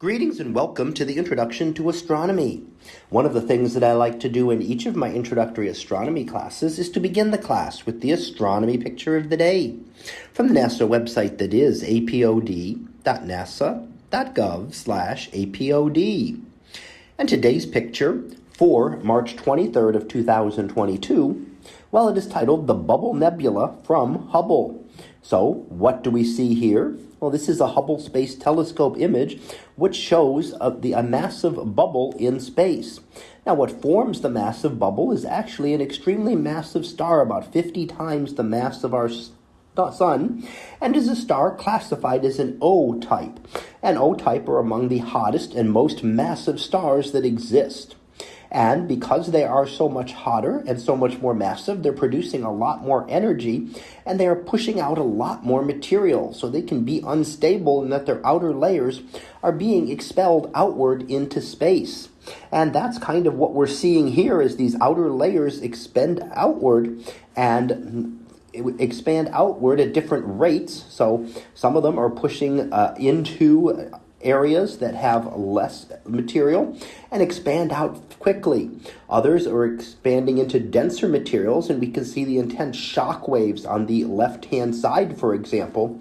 Greetings and welcome to the Introduction to Astronomy. One of the things that I like to do in each of my introductory astronomy classes is to begin the class with the astronomy picture of the day from the NASA website that is apod.nasa.gov slash apod. And today's picture for March 23rd of 2022, well, it is titled The Bubble Nebula from Hubble. So what do we see here? Well, this is a Hubble Space Telescope image which shows a, the, a massive bubble in space. Now, what forms the massive bubble is actually an extremely massive star, about 50 times the mass of our sun, and is a star classified as an O type. And O type are among the hottest and most massive stars that exist. And because they are so much hotter and so much more massive, they're producing a lot more energy and they are pushing out a lot more material. So they can be unstable in that their outer layers are being expelled outward into space. And that's kind of what we're seeing here is these outer layers expend outward and expand outward at different rates. So some of them are pushing uh, into areas that have less material and expand out quickly. Others are expanding into denser materials, and we can see the intense shock waves on the left hand side, for example,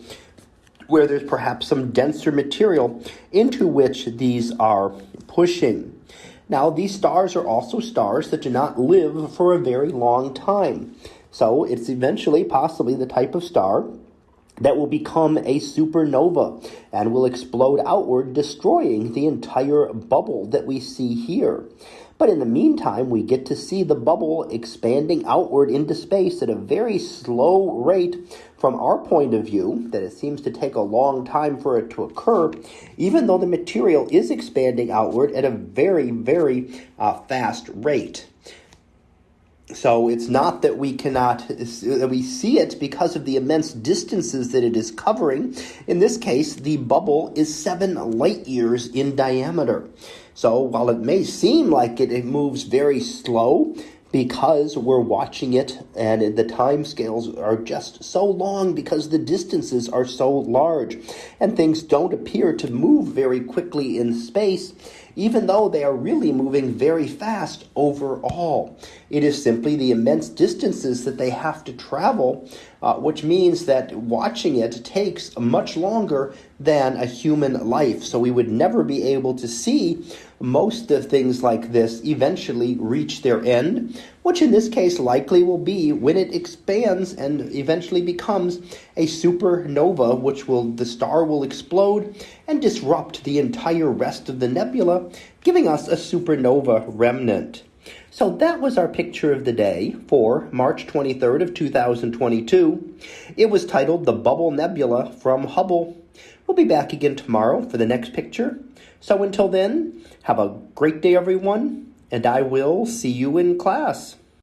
where there's perhaps some denser material into which these are pushing. Now, these stars are also stars that do not live for a very long time. So, it's eventually possibly the type of star that will become a supernova and will explode outward, destroying the entire bubble that we see here. But in the meantime, we get to see the bubble expanding outward into space at a very slow rate from our point of view, that it seems to take a long time for it to occur, even though the material is expanding outward at a very, very uh, fast rate. So it's not that we cannot, that we see it because of the immense distances that it is covering. In this case, the bubble is seven light years in diameter. So while it may seem like it, it moves very slow, because we're watching it and the time scales are just so long because the distances are so large and things don't appear to move very quickly in space even though they are really moving very fast overall. It is simply the immense distances that they have to travel, uh, which means that watching it takes much longer than a human life. So we would never be able to see most of things like this eventually reach their end, which in this case likely will be when it expands and eventually becomes a supernova, which will the star will explode and disrupt the entire rest of the nebula, giving us a supernova remnant. So that was our picture of the day for March 23rd of 2022. It was titled The Bubble Nebula from Hubble. We'll be back again tomorrow for the next picture. So until then, have a great day, everyone, and I will see you in class.